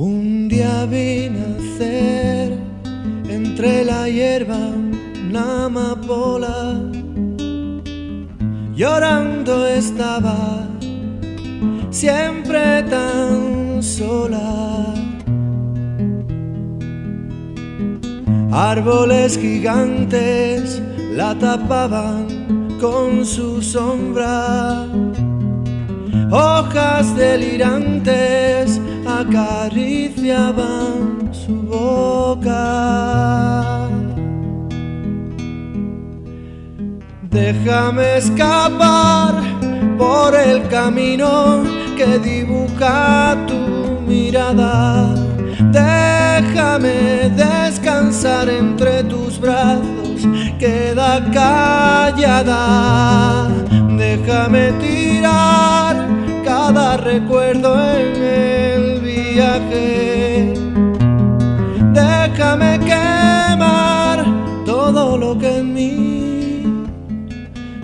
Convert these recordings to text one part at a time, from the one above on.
Un día vi nacer entre la hierba una amapola. Llorando estaba, siempre tan sola. Árboles gigantes la tapaban con su sombra. Hojas delirantes acariciaban su boca. Déjame escapar por el camino que dibuja tu mirada. Déjame descansar entre tus brazos, queda callada. Déjame tirar recuerdo en el viaje. Déjame quemar todo lo que en mí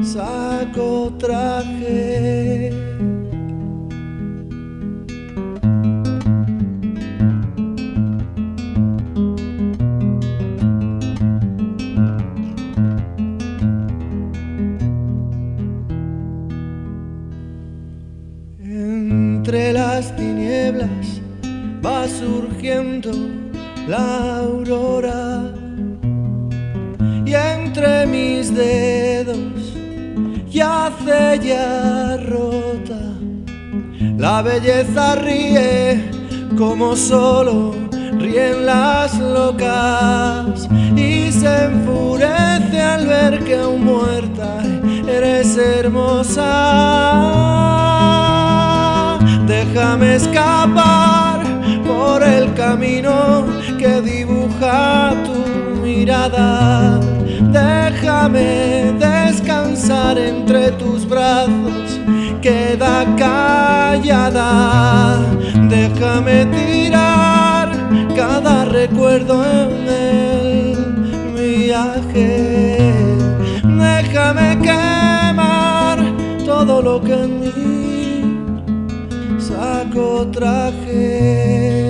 saco traje. Entre las tinieblas va surgiendo la aurora y entre mis dedos yace ya rota. La belleza ríe como solo ríen las locas y se enfurece al ver que aún muerta eres hermosa. Déjame escapar por el camino que dibuja tu mirada. Déjame descansar entre tus brazos, queda callada. Déjame tirar cada recuerdo en el viaje. Déjame quemar todo lo que en mí saco traje.